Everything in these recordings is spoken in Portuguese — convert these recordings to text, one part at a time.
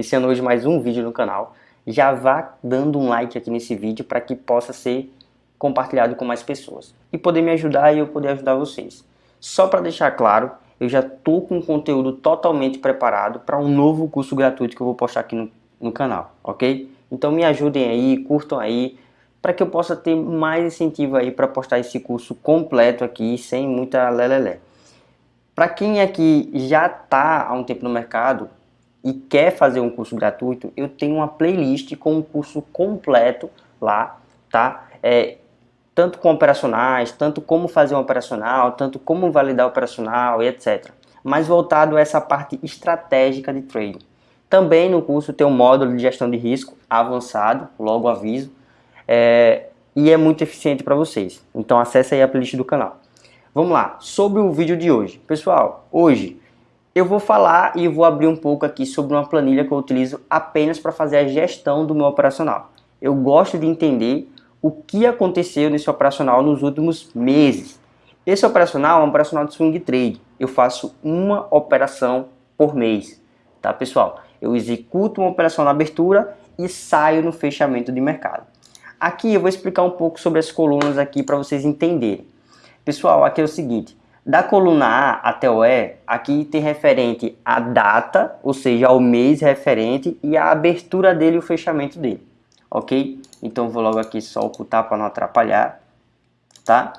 iniciando hoje mais um vídeo no canal, já vá dando um like aqui nesse vídeo para que possa ser compartilhado com mais pessoas e poder me ajudar e eu poder ajudar vocês. Só para deixar claro, eu já estou com conteúdo totalmente preparado para um novo curso gratuito que eu vou postar aqui no, no canal, ok? Então me ajudem aí, curtam aí, para que eu possa ter mais incentivo aí para postar esse curso completo aqui, sem muita lelelé. Para quem aqui já está há um tempo no mercado e quer fazer um curso gratuito, eu tenho uma playlist com um curso completo lá, tá? É, tanto com operacionais, tanto como fazer um operacional, tanto como validar operacional e etc. Mas voltado a essa parte estratégica de trading. Também no curso tem um módulo de gestão de risco avançado, logo aviso, é, e é muito eficiente para vocês. Então acesse aí a playlist do canal. Vamos lá, sobre o vídeo de hoje. Pessoal, hoje eu vou falar e vou abrir um pouco aqui sobre uma planilha que eu utilizo apenas para fazer a gestão do meu operacional. Eu gosto de entender o que aconteceu nesse operacional nos últimos meses. Esse operacional é um operacional de swing trade. Eu faço uma operação por mês, tá pessoal? Eu executo uma operação na abertura e saio no fechamento de mercado. Aqui eu vou explicar um pouco sobre as colunas aqui para vocês entenderem. Pessoal, aqui é o seguinte, da coluna A até o E, aqui tem referente a data, ou seja, ao mês referente e a abertura dele e o fechamento dele, ok? Então vou logo aqui só ocultar para não atrapalhar, tá?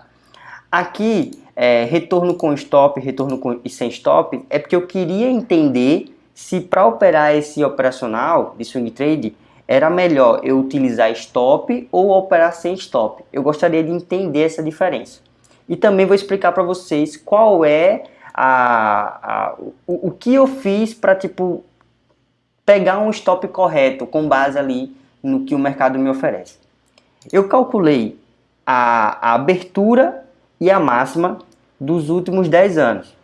Aqui, é, retorno com stop, retorno com, e sem stop, é porque eu queria entender se para operar esse operacional de swing trade, era melhor eu utilizar stop ou operar sem stop. Eu gostaria de entender essa diferença. E também vou explicar para vocês qual é a, a o, o, que eu fiz para tipo pegar um stop correto com base ali no que o mercado me oferece. Eu calculei a, a abertura e a máxima dos últimos 10 anos.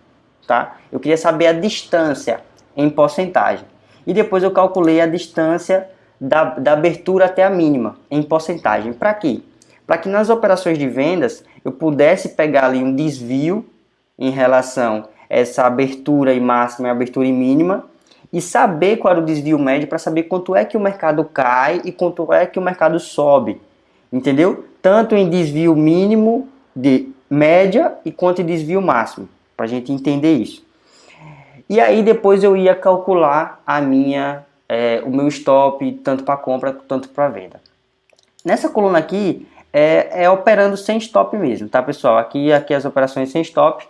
Tá? Eu queria saber a distância em porcentagem. E depois eu calculei a distância da, da abertura até a mínima em porcentagem. Para quê? Para que nas operações de vendas eu pudesse pegar ali um desvio em relação a essa abertura e máxima e abertura e mínima e saber qual era o desvio médio para saber quanto é que o mercado cai e quanto é que o mercado sobe. Entendeu? Tanto em desvio mínimo de média e quanto em desvio máximo, para a gente entender isso. E aí depois eu ia calcular a minha, é, o meu stop, tanto para compra quanto para venda. Nessa coluna aqui, é, é, operando sem stop mesmo, tá pessoal? Aqui, aqui as operações sem stop.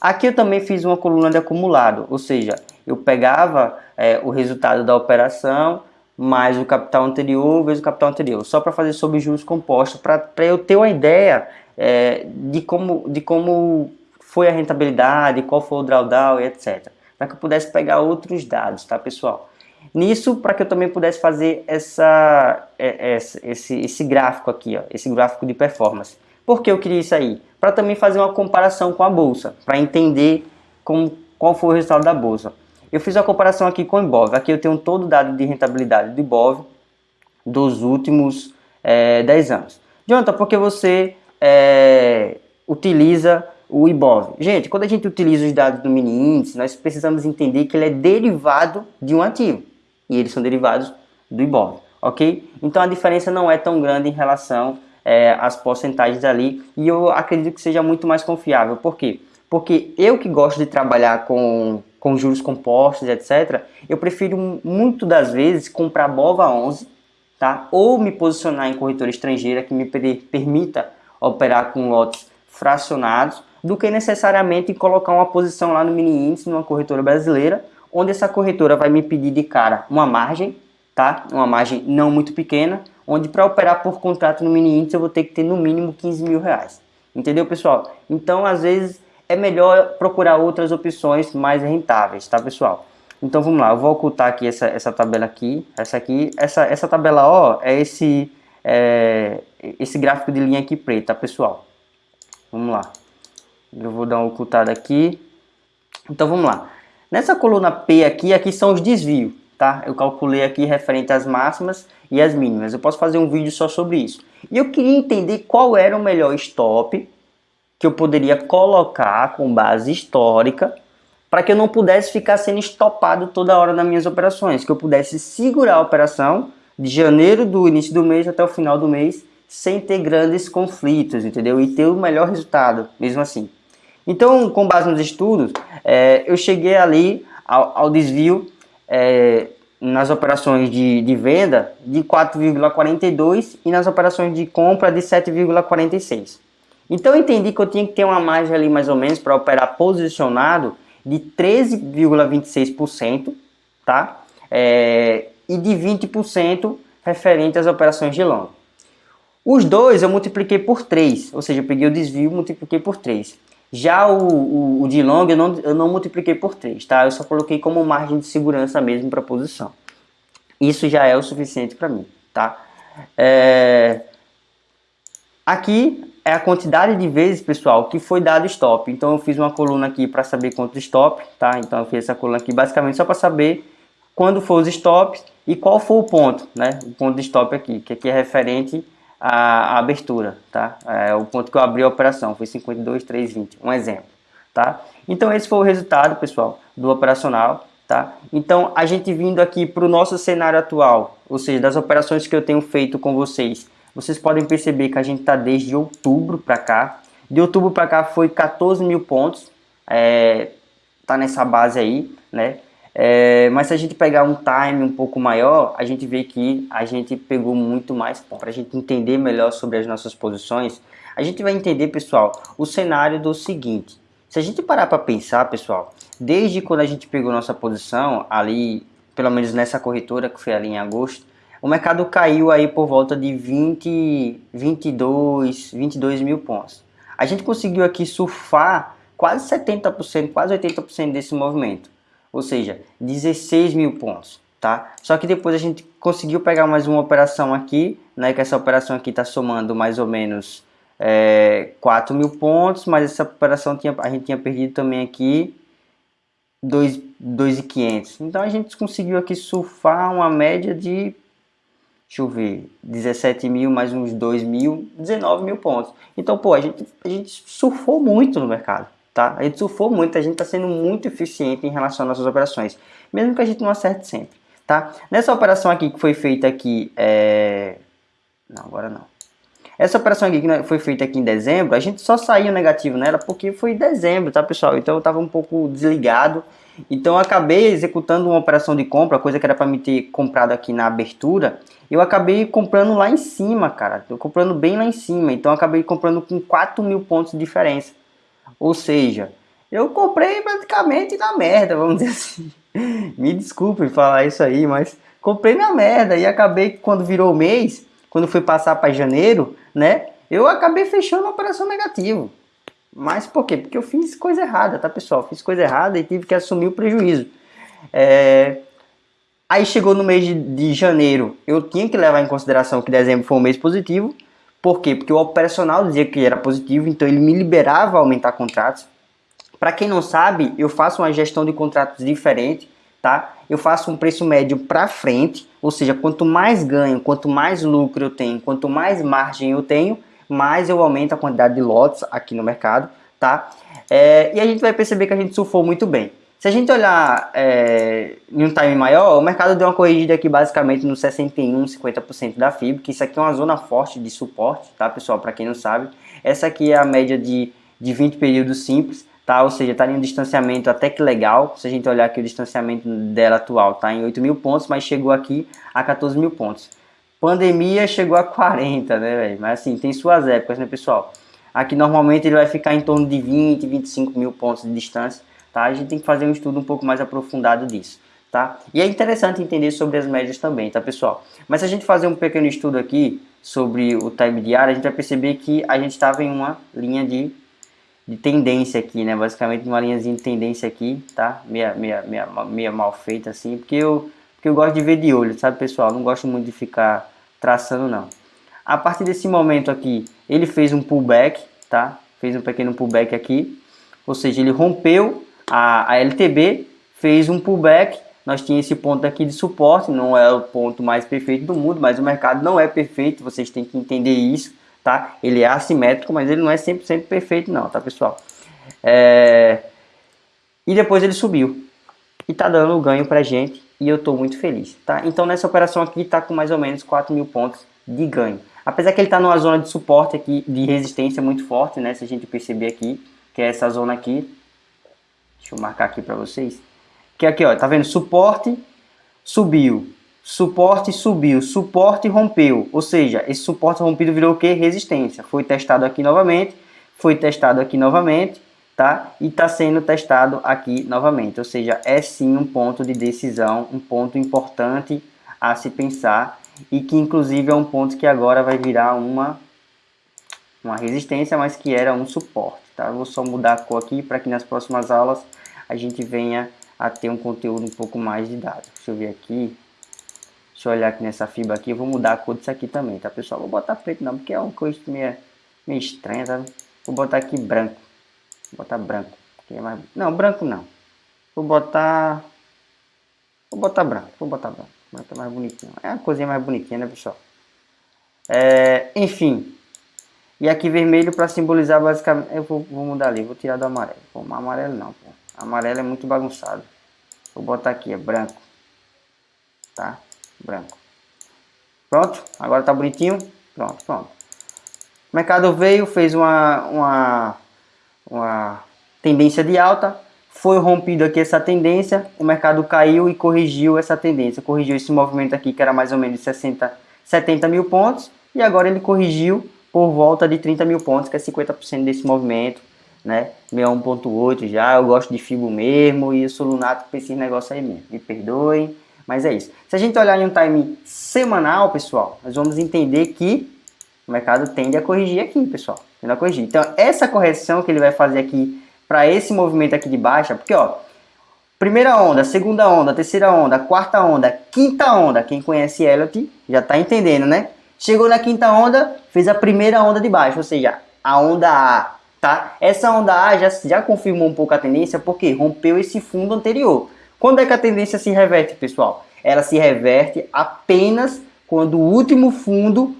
Aqui eu também fiz uma coluna de acumulado, ou seja, eu pegava é, o resultado da operação mais o capital anterior vezes o capital anterior, só para fazer sobre juros compostos, para eu ter uma ideia é, de, como, de como foi a rentabilidade, qual foi o drawdown e etc. Para que eu pudesse pegar outros dados, tá pessoal? Nisso, para que eu também pudesse fazer essa, é, esse, esse gráfico aqui, ó, esse gráfico de performance. Por que eu queria isso aí? Para também fazer uma comparação com a bolsa, para entender como, qual foi o resultado da bolsa. Eu fiz a comparação aqui com o Ibov. Aqui eu tenho todo o dado de rentabilidade do Ibov dos últimos é, 10 anos. Jonathan, por que você é, utiliza o IBOV? Gente, quando a gente utiliza os dados do mini índice, nós precisamos entender que ele é derivado de um ativo e eles são derivados do IBOV, ok? Então a diferença não é tão grande em relação é, às porcentagens ali e eu acredito que seja muito mais confiável. Por quê? Porque eu que gosto de trabalhar com, com juros compostos, etc., eu prefiro muito das vezes comprar BOVA 11, tá? Ou me posicionar em corretora estrangeira que me permita operar com lotes fracionados, do que necessariamente colocar uma posição lá no mini índice numa corretora brasileira onde essa corretora vai me pedir de cara uma margem, tá? Uma margem não muito pequena, onde para operar por contrato no mini índice eu vou ter que ter no mínimo 15 mil reais. Entendeu, pessoal? Então, às vezes, é melhor procurar outras opções mais rentáveis, tá, pessoal? Então, vamos lá, eu vou ocultar aqui essa, essa tabela aqui, essa aqui, essa, essa tabela ó, é esse, é, esse gráfico de linha aqui preta, pessoal? Vamos lá. Eu vou dar uma ocultada aqui. Então, vamos lá. Nessa coluna P aqui, aqui são os desvios, tá? Eu calculei aqui referente às máximas e às mínimas. Eu posso fazer um vídeo só sobre isso. E eu queria entender qual era o melhor stop que eu poderia colocar com base histórica para que eu não pudesse ficar sendo estopado toda hora nas minhas operações, que eu pudesse segurar a operação de janeiro do início do mês até o final do mês sem ter grandes conflitos, entendeu? E ter o melhor resultado, mesmo assim. Então, com base nos estudos, é, eu cheguei ali ao, ao desvio é, nas operações de, de venda de 4,42 e nas operações de compra de 7,46. Então eu entendi que eu tinha que ter uma margem ali mais ou menos para operar posicionado de 13,26%, tá? É, e de 20% referente às operações de longo. Os dois eu multipliquei por 3, ou seja, eu peguei o desvio e multipliquei por 3. Já o, o, o, de long eu não, eu não multipliquei por 3, tá? Eu só coloquei como margem de segurança mesmo para posição. Isso já é o suficiente para mim, tá? É... Aqui é a quantidade de vezes, pessoal, que foi dado stop. Então eu fiz uma coluna aqui para saber quanto stop, tá? Então eu fiz essa coluna aqui basicamente só para saber quando foi os stops e qual foi o ponto, né? O ponto de stop aqui, que aqui é referente à, abertura, tá? É o ponto que eu abri a operação, foi 52,320, um exemplo, tá? Então esse foi o resultado, pessoal, do operacional, tá? Então a gente vindo aqui para o nosso cenário atual, ou seja, das operações que eu tenho feito com vocês, vocês podem perceber que a gente está desde outubro para cá. De outubro para cá foi 14 mil pontos. É, tá nessa base aí, né? É, mas se a gente pegar um time um pouco maior, a gente vê que a gente pegou muito mais. Para a gente entender melhor sobre as nossas posições, a gente vai entender, pessoal, o cenário do seguinte. Se a gente parar para pensar, pessoal, desde quando a gente pegou nossa posição, ali, pelo menos nessa corretora, que foi ali em agosto, o mercado caiu aí por volta de 20, 22, 22 mil pontos. A gente conseguiu aqui surfar quase 70%, quase 80% desse movimento, ou seja, 16 mil pontos, tá? Só que depois a gente conseguiu pegar mais uma operação aqui, né? Que essa operação aqui está somando mais ou menos é, 4 mil pontos, mas essa operação tinha, a gente tinha perdido também aqui 2.500. Então a gente conseguiu aqui surfar uma média de deixa eu ver, 17 mil mais uns 2 mil, 19 mil pontos. Então, pô, a gente, a gente surfou muito no mercado, tá? A gente surfou muito, a gente está sendo muito eficiente em relação às nossas operações, mesmo que a gente não acerte sempre, tá? Nessa operação aqui que foi feita aqui, é... não, agora não. Essa operação aqui que foi feita aqui em dezembro, a gente só saiu negativo nela porque foi em dezembro, tá pessoal? Então eu estava um pouco desligado, então acabei executando uma operação de compra, coisa que era para me ter comprado aqui na abertura, eu acabei comprando lá em cima, cara. Tô comprando bem lá em cima. Então acabei comprando com 4 mil pontos de diferença. Ou seja, eu comprei praticamente na merda, vamos dizer assim. Me desculpe falar isso aí, mas comprei na merda e acabei quando virou mês, quando foi passar para janeiro, né? Eu acabei fechando a operação negativo. Mas por quê? Porque eu fiz coisa errada, tá pessoal? Fiz coisa errada e tive que assumir o prejuízo. É, Aí chegou no mês de, de, janeiro, eu tinha que levar em consideração que dezembro foi um mês positivo. Por quê? Porque o operacional dizia que era positivo, então ele me liberava a aumentar contratos. Para quem não sabe, eu faço uma gestão de contratos diferente, tá? Eu faço um preço médio para frente, ou seja, quanto mais ganho, quanto mais lucro eu tenho, quanto mais margem eu tenho, mais eu aumento a quantidade de lotes aqui no mercado, tá? É, e a gente vai perceber que a gente surfou muito bem. Se a gente olhar é, em um time maior, o mercado deu uma corrigida aqui basicamente no 61, 50% da FIB, que isso aqui é uma zona forte de suporte, tá pessoal, para quem não sabe. Essa aqui é a média de, de 20 períodos simples, tá? Ou seja, está em um distanciamento até que legal. Se a gente olhar aqui o distanciamento dela atual, tá em 8 mil pontos, mas chegou aqui a 14 mil pontos. Pandemia chegou a 40, né, velho? Mas assim, tem suas épocas, né, pessoal? Aqui normalmente ele vai ficar em torno de 20, 25 mil pontos de distância tá? A gente tem que fazer um estudo um pouco mais aprofundado disso, tá? E é interessante entender sobre as médias também, tá, pessoal? Mas se a gente fazer um pequeno estudo aqui sobre o time diário, a gente vai perceber que a gente estava em uma linha de, de tendência aqui, né? Basicamente uma linhazinha de tendência aqui, tá? Meia, meia, meia, meia mal feita assim, porque eu, porque eu gosto de ver de olho, sabe, pessoal? Não gosto muito de ficar traçando, não. A partir desse momento aqui, ele fez um pullback, tá? Fez um pequeno pullback aqui, ou seja, ele rompeu a, a LTB fez um pullback, nós tínhamos esse ponto aqui de suporte, não é o ponto mais perfeito do mundo, mas o mercado não é perfeito, vocês têm que entender isso, tá? Ele é assimétrico, mas ele não é 100% perfeito não, tá pessoal? É... e depois ele subiu. E tá dando ganho pra gente e eu tô muito feliz, tá? Então nessa operação aqui tá com mais ou menos 4 mil pontos de ganho. Apesar que ele tá numa zona de suporte aqui, de resistência muito forte, né? Se a gente perceber aqui, que é essa zona aqui. Deixa eu marcar aqui pra vocês. Que é aqui, ó, tá vendo? Suporte, subiu. Suporte, subiu. Suporte, rompeu. Ou seja, esse suporte rompido virou o que? Resistência. Foi testado aqui novamente, foi testado aqui novamente tá? E está sendo testado aqui novamente, ou seja, é sim um ponto de decisão, um ponto importante a se pensar e que inclusive é um ponto que agora vai virar uma, uma resistência, mas que era um suporte, tá? Vou só mudar a cor aqui para que nas próximas aulas a gente venha a ter um conteúdo um pouco mais dados. Deixa eu ver aqui, deixa eu olhar aqui nessa fibra aqui, eu vou mudar a cor disso aqui também, tá pessoal? Vou botar preto não, porque é uma coisa meio, meio estranha, tá? Vou botar aqui branco. Vou botar branco. É mais... Não, branco não. Vou botar... Vou botar branco. Vou botar branco. Branco é mais bonitinho. É uma coisinha mais bonitinha, né, pessoal? É... Enfim. E aqui vermelho para simbolizar basicamente... Eu vou, vou, mudar ali. Vou tirar do amarelo. Pô, amarelo não, pô. Amarelo é muito bagunçado. Vou botar aqui, é branco. Tá? Branco. Pronto? Agora tá bonitinho? Pronto, pronto. O mercado veio, fez uma, uma uma tendência de alta, foi rompido aqui essa tendência, o mercado caiu e corrigiu essa tendência, corrigiu esse movimento aqui que era mais ou menos 60, 70 mil pontos, e agora ele corrigiu por volta de 30 mil pontos, que é 50% desse movimento, né, 61.8 já, eu gosto de FIBO mesmo, e eu sou lunático para esse negócio aí mesmo, me perdoem, mas é isso. Se a gente olhar em um time semanal, pessoal, nós vamos entender que o mercado tende a corrigir aqui, pessoal. Tende a corrigir. Então, essa correção que ele vai fazer aqui para esse movimento aqui de baixa, porque ó, primeira onda, segunda onda, terceira onda, quarta onda, quinta onda, quem conhece Elliot já está entendendo, né? Chegou na quinta onda, fez a primeira onda de baixa, ou seja, a onda A, tá? Essa onda A já, já confirmou um pouco a tendência, porque rompeu esse fundo anterior. Quando é que a tendência se reverte, pessoal? Ela se reverte apenas quando o último fundo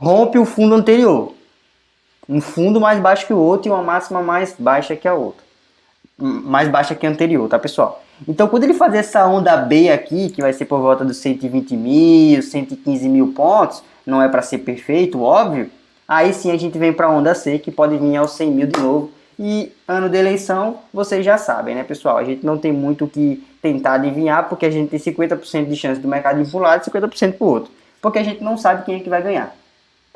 rompe o fundo anterior. Um fundo mais baixo que o outro e uma máxima mais baixa que a outra. Mais baixa que a anterior, tá pessoal? Então quando ele fazer essa onda B aqui, que vai ser por volta dos 120 mil, 115 mil pontos, não é para ser perfeito, óbvio, aí sim a gente vem para a onda C, que pode vir aos 100 mil de novo. E ano de eleição, vocês já sabem, né pessoal? A gente não tem muito o que tentar adivinhar, porque a gente tem 50% de chance do mercado ir para um lado e 50% para o outro. Porque a gente não sabe quem é que vai ganhar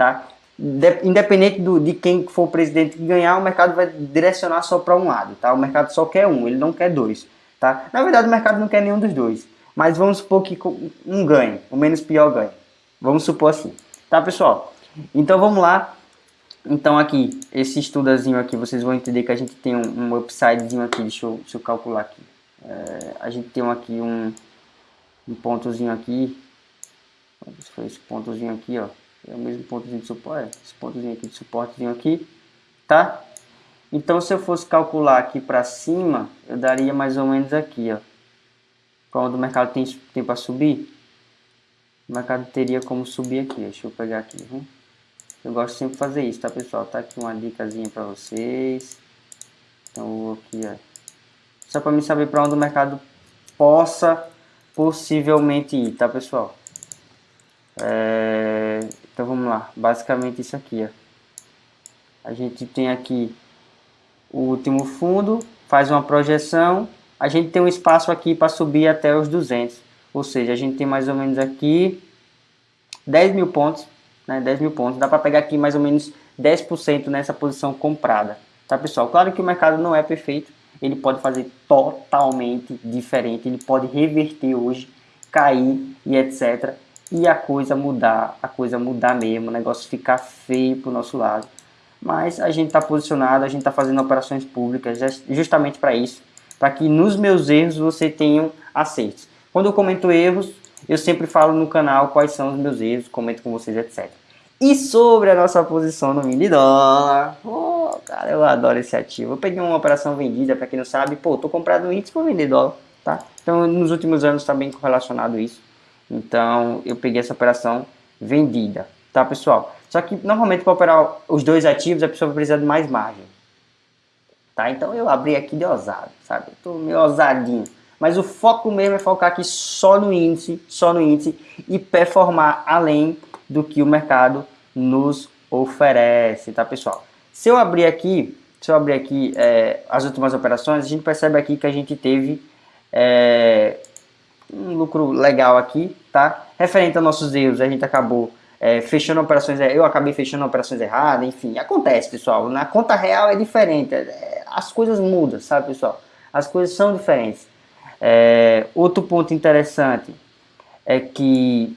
tá? De, independente do, de quem for o presidente que ganhar, o mercado vai direcionar só para um lado, tá? O mercado só quer um, ele não quer dois, tá? Na verdade, o mercado não quer nenhum dos dois, mas vamos supor que um ganhe, o menos pior ganhe. Vamos supor assim, tá, pessoal? Então, vamos lá. Então, aqui, esse estudazinho aqui, vocês vão entender que a gente tem um, um upsidezinho aqui, deixa eu, deixa eu calcular aqui. É, a gente tem aqui um, um pontozinho aqui, esse pontozinho aqui, ó é o mesmo pontozinho de suporte, esse pontozinho aqui de suportezinho aqui, tá? Então, se eu fosse calcular aqui para cima, eu daria mais ou menos aqui, ó. Quando o mercado tem, tem para subir, mercado teria como subir aqui. Deixa eu pegar aqui? Eu gosto sempre de fazer isso, tá, pessoal? Tá aqui uma dicasinha para vocês. Então, aqui, ó. Só para me saber para onde o mercado possa possivelmente ir, tá, pessoal? É... Então vamos lá, basicamente isso aqui, ó. A gente tem aqui o último fundo, faz uma projeção, a gente tem um espaço aqui para subir até os 200, ou seja, a gente tem mais ou menos aqui 10 mil pontos, né, 10 mil pontos, dá para pegar aqui mais ou menos 10% nessa posição comprada, tá pessoal? Claro que o mercado não é perfeito, ele pode fazer totalmente diferente, ele pode reverter hoje, cair e etc e a coisa mudar, a coisa mudar mesmo, o negócio ficar feio para o nosso lado. Mas a gente está posicionado, a gente está fazendo operações públicas justamente para isso, para que nos meus erros você tenha acertos. Quando eu comento erros, eu sempre falo no canal quais são os meus erros, comento com vocês, etc. E sobre a nossa posição no mini dólar, oh, cara, eu adoro esse ativo. Eu peguei uma operação vendida, para quem não sabe, pô, tô comprado no índice para vender dólar, tá? Então, nos últimos anos está bem correlacionado isso. Então eu peguei essa operação vendida, tá pessoal? Só que normalmente para operar os dois ativos a pessoa vai precisar de mais margem. tá? Então eu abri aqui de ousado, sabe? Eu tô meio ousadinho. Mas o foco mesmo é focar aqui só no índice, só no índice e performar além do que o mercado nos oferece, tá pessoal? Se eu abrir aqui, se eu abrir aqui é, as últimas operações, a gente percebe aqui que a gente teve é, um lucro legal aqui, tá? Referente aos nossos erros, a gente acabou é, fechando operações, eu acabei fechando operações erradas, enfim, acontece, pessoal. Na conta real é diferente, é, as coisas mudam, sabe, pessoal? As coisas são diferentes. É, outro ponto interessante é que,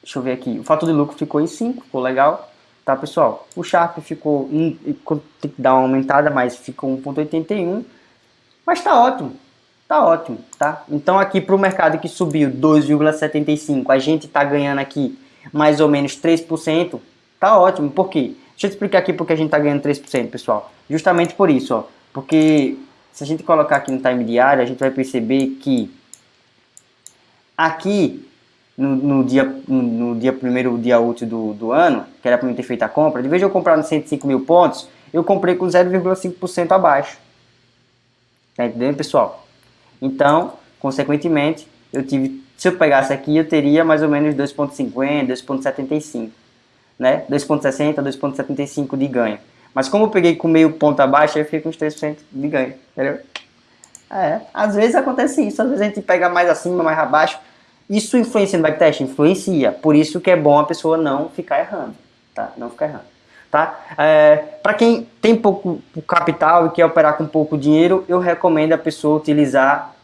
deixa eu ver aqui, o fator de lucro ficou em 5, ficou legal, tá pessoal? O Sharp ficou, tem que dar uma aumentada, mas ficou 1.81, mas tá ótimo, tá ótimo, tá? Então aqui para o mercado que subiu 2,75, a gente tá ganhando aqui mais ou menos 3%, tá ótimo, por quê? Deixa eu explicar aqui porque a gente tá ganhando 3%, pessoal. Justamente por isso, ó, porque se a gente colocar aqui no time diário, a gente vai perceber que aqui no, no dia, no, no, dia primeiro dia útil do, do ano, que era para mim ter feito a compra, de vez de eu comprar nos 105 mil pontos, eu comprei com 0,5% abaixo. Tá entendendo, pessoal? Então, consequentemente, eu tive, se eu pegasse aqui, eu teria mais ou menos 2,50, 2,75, né? 2,60, 2,75 de ganho. Mas como eu peguei com meio ponto abaixo, eu fiquei com uns 3% de ganho, entendeu? É, às vezes acontece isso, às vezes a gente pega mais acima, mais abaixo. Isso influencia no backtest? Influencia. Por isso que é bom a pessoa não ficar errando, tá? Não ficar errando, tá? É, Para quem tem pouco capital e quer operar com pouco dinheiro, eu recomendo a pessoa utilizar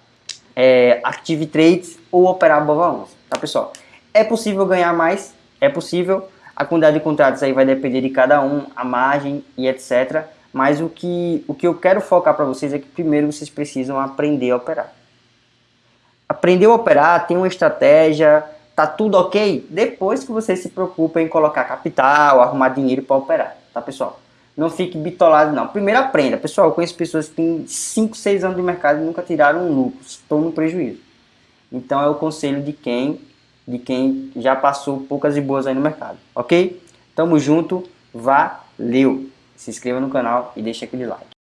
é, Active Trades ou operar Bova 11, tá pessoal? É possível ganhar mais? É possível, a quantidade de contratos aí vai depender de cada um, a margem e etc. Mas o que, o que eu quero focar para vocês é que primeiro vocês precisam aprender a operar. Aprender a operar, tem uma estratégia, tá tudo ok? Depois que você se preocupa em colocar capital, arrumar dinheiro para operar, tá pessoal? Não fique bitolado não. Primeiro aprenda. Pessoal, eu conheço pessoas que têm 5, 6 anos de mercado e nunca tiraram um lucro, estão no prejuízo. Então é o conselho de quem de quem já passou poucas e boas aí no mercado, ok? Tamo junto, valeu! Se inscreva no canal e deixa aquele like.